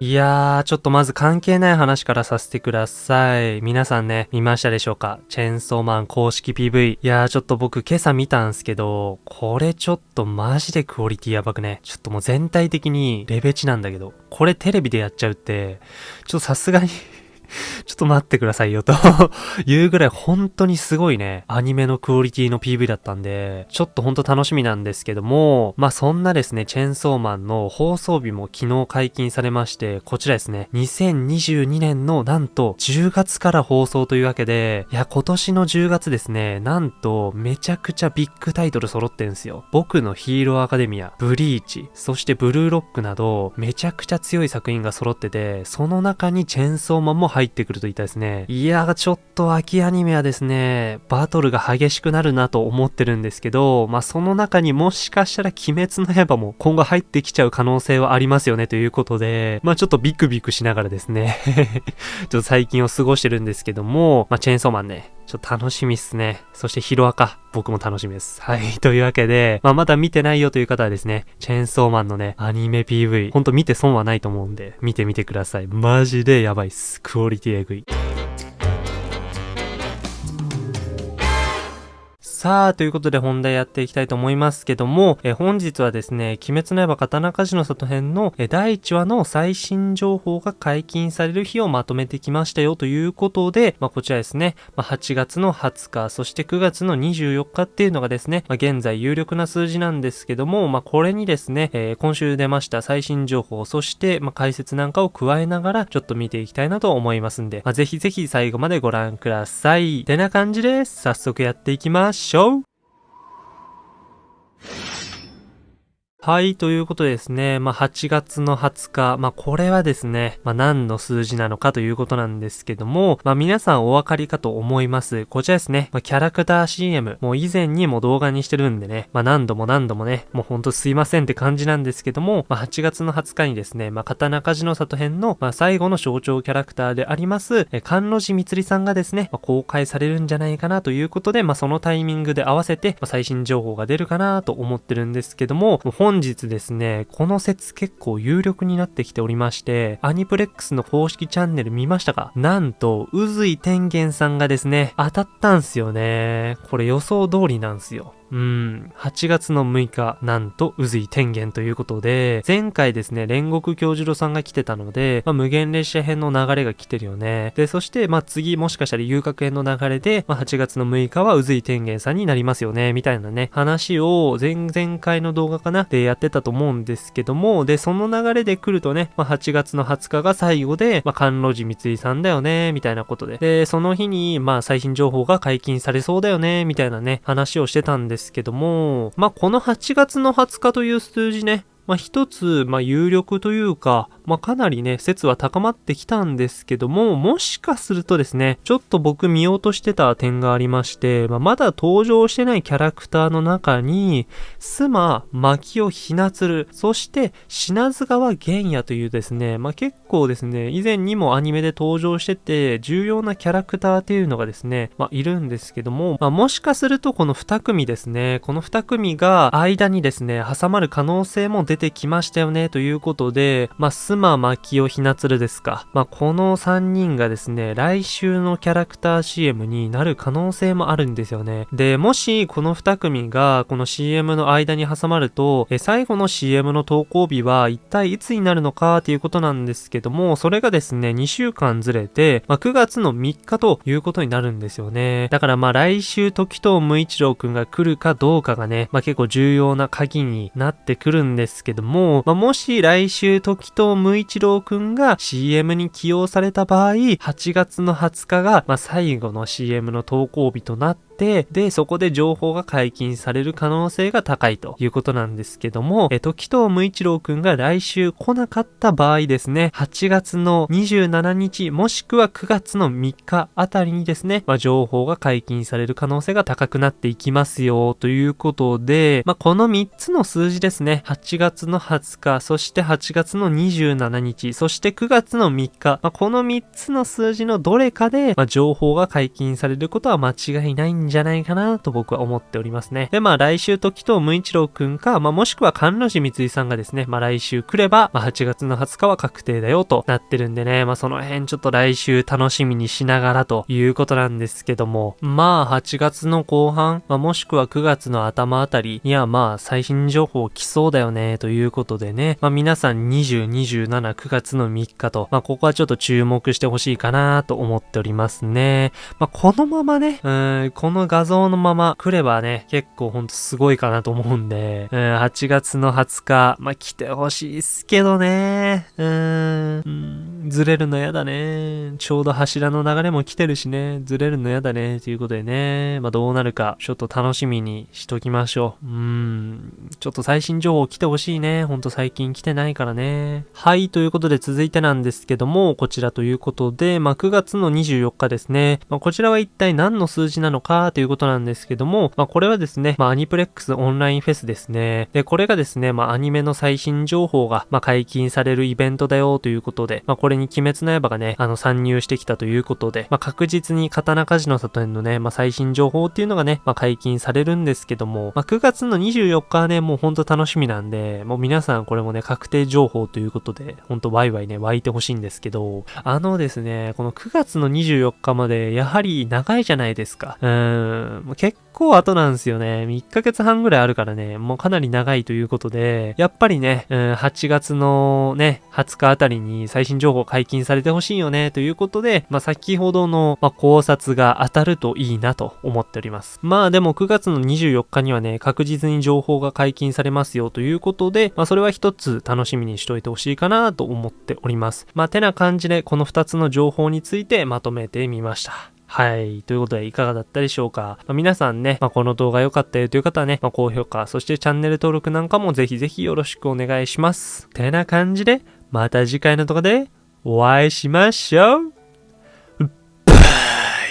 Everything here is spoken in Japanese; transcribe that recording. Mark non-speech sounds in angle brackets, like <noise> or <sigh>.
いやー、ちょっとまず関係ない話からさせてください。皆さんね、見ましたでしょうか？チェーンソーマン公式 PV。いやー、ちょっと僕今朝見たんすけど、これちょっとマジでクオリティやばくね？ちょっともう全体的にレベチなんだけど、これテレビでやっちゃうって、ちょっとさすがに <laughs> ちょっと待ってくださいよと <laughs> いうぐらい本当にすごいね、アニメのクオリティの PV だったんで、ちょっとほんと楽しみなんですけども、まあそんなですね、チェンソーマンの放送日も昨日解禁されまして、こちらですね、2022年のなんと10月から放送というわけで、いや今年の10月ですね、なんとめちゃくちゃビッグタイトル揃ってんすよ。僕のヒーローアカデミア、ブリーチ、そしてブルーロックなど、めちゃくちゃ強い作品が揃ってて、その中にチェンソーマンも入入ってくるといたですね。いやちょっと秋アニメはですね、バトルが激しくなるなと思ってるんですけど、まあ、その中にもしかしたら鬼滅の刃も今後入ってきちゃう可能性はありますよねということで、まあ、ちょっとビクビクしながらですね <laughs> ちょっと最近を過ごしてるんですけども、まあ、チェーンソーマンね、ちょっと楽しみっすね。そしてヒロアカ、僕も楽しみです。はい。<laughs> というわけで、まあ、まだ見てないよという方はですね、チェーンソーマンのね、アニメ PV、ほんと見て損はないと思うんで、見てみてください。マジでやばいっす。クオリティエグい。さあ、ということで本題やっていきたいと思いますけども、え本日はですね、鬼滅の刃刀鍛冶の里編のえ第1話の最新情報が解禁される日をまとめてきましたよということで、まあ、こちらですね、まあ、8月の20日、そして9月の24日っていうのがですね、まあ、現在有力な数字なんですけども、まあ、これにですね、えー、今週出ました最新情報、そして、まあ、解説なんかを加えながら、ちょっと見ていきたいなと思いますんで、まあ、ぜひぜひ最後までご覧ください。てな感じです。早速やっていきましょう。Show. はい、ということでですね、まあ、8月の20日、まあ、これはですね、まあ、何の数字なのかということなんですけども、まあ、皆さんお分かりかと思います。こちらですね、まあ、キャラクター CM、もう以前にも動画にしてるんでね、まあ、何度も何度もね、もうほんとすいませんって感じなんですけども、まあ、8月の20日にですね、まあ、刀鍛冶の里編の、まあ、最後の象徴キャラクターであります、え、関路寺みつりさんがですね、まあ、公開されるんじゃないかなということで、まあ、そのタイミングで合わせて、まあ、最新情報が出るかなと思ってるんですけども、もう本日ですね、この説結構有力になってきておりまして、アニプレックスの公式チャンネル見ましたか？なんと、渦井天元さんがですね、当たったんすよね。これ予想通りなんすよ。うん、8月の6日、なんと、渦井天元ということで、前回ですね、煉獄教授郎さんが来てたので、まあ、無限列車編の流れが来てるよね。で、そして、まあ、次、もしかしたら遊郭編の流れで、まあ、8月の6日は渦井天元さんになりますよね、みたいなね、話を、前々回の動画かなでやってたと思うんですけども、で、その流れで来るとね、まあ、8月の20日が最後で、まあ、関路寺三井さんだよね、みたいなことで。で、その日に、まあ、最新情報が解禁されそうだよね、みたいなね、話をしてたんですですけども、まあ、この8月の20日という数字ね、まあ、一つ、まあ、有力というか、まあ、かなりね、説は高まってきたんですけども、もしかするとですね、ちょっと僕見ようとしてた点がありまして、まあ、まだ登場してないキャラクターの中に、スマ、牧尾ひなつる、そして品津川玄也というですね、まあ、結構ですね、以前にもアニメで登場してて、重要なキャラクターっていうのがですね、まあ、いるんですけども、まあ、もしかするとこの2組ですね、この2組が間にですね、挟まる可能性も出てきましたよね、ということで、まあ、スマ、マキオ、ひなつるですか。まあ、この3人がですね、来週のキャラクター CM になる可能性もあるんですよね。で、もし、この2組が、この CM の間に挟まると、え最後の CM の投稿日は一体いつになるのかっていうことなんですけども、それがですね、2週間ずれて、まあ、9月の3日ということになるんですよね。だからまあ来週時藤無一郎くんが来るかどうかがね、まあ、結構重要な鍵になってくるんですけども、まあ、もし来週時藤無一郎くんが CM に起用された場合、8月の20日が、まあ、最後の CM の投稿日となって、て、で、そこで情報が解禁される可能性が高いということなんですけども、え、時藤無一郎くんが来週来なかった場合ですね、8月の27日もしくは9月の3日あたりにですね、まあ、情報が解禁される可能性が高くなっていきますよということで、まあ、この3つの数字ですね、8月の20日、そして8月の27日、そして9月の3日、まあ、この3つの数字のどれかで、ま情報が解禁されることは間違いないんんじゃないかなと僕は思っておりますね。で、まあ来週時と無一郎くんか、まあもしくは関路寺三井さんがですね、まあ来週来れば、まあ8月の20日は確定だよとなってるんでね、まあその辺ちょっと来週楽しみにしながらということなんですけども、まあ8月の後半、まあもしくは9月の頭あたりにはまあ最新情報来そうだよねということでね、まあ皆さん20、27、9月の3日と、まあここはちょっと注目してほしいかなと思っておりますね。まあこのままね、うん、このの画像のまま来ればね、結構ほんとすごいかなと思うんで、うん、8月の20日、まあ来てほしいっすけどね、うん、うんずれるのやだね。ちょうど柱の流れも来てるしね、ずれるのやだね、ということでね、まあどうなるか、ちょっと楽しみにしときましょう。うん、ちょっと最新情報来てほしいね。ほんと最近来てないからね。はい、ということで続いてなんですけども、こちらということで、まあ9月の24日ですね。まあこちらは一体何の数字なのかということなんですけども、まあこれはですね、まあアニプレックスオンラインフェスですね。で、これがですね、まあアニメの最新情報が、まあ解禁されるイベントだよということで、まあこれに鬼滅の刃がね、あの参入してきたということで、まあ確実に刀鍛冶の里編のね、まあ最新情報っていうのがね、まあ解禁されるんですけども、まあ9月の24日はね、もうほんと楽しみなんで、もう皆さんこれもね、確定情報ということで、ほんとワイワイね、湧いてほしいんですけど、あのですね、この9月の24日まで、やはり長いじゃないですか。うーん、結構後なんですよね。1ヶ月半ぐらいあるからね、もうかなり長いということで、やっぱりね、うん、8月のね、20日あたりに最新情報解禁されてほしいよね、ということで、まあ、先ほどの、まあ、考察が当たるといいなと思っております。まあでも9月の24日にはね、確実に情報が解禁されますよということで、まあそれは一つ楽しみにしといてほしいかなと思っております。まあてな感じでこの2つの情報についてまとめてみました。はい。ということで、いかがだったでしょうか？まあ、皆さんね、まあ、この動画良かったよという方はね、まあ、高評価、そしてチャンネル登録なんかもぜひぜひよろしくお願いします。てな感じで、また次回の動画でお会いしましょう。バイ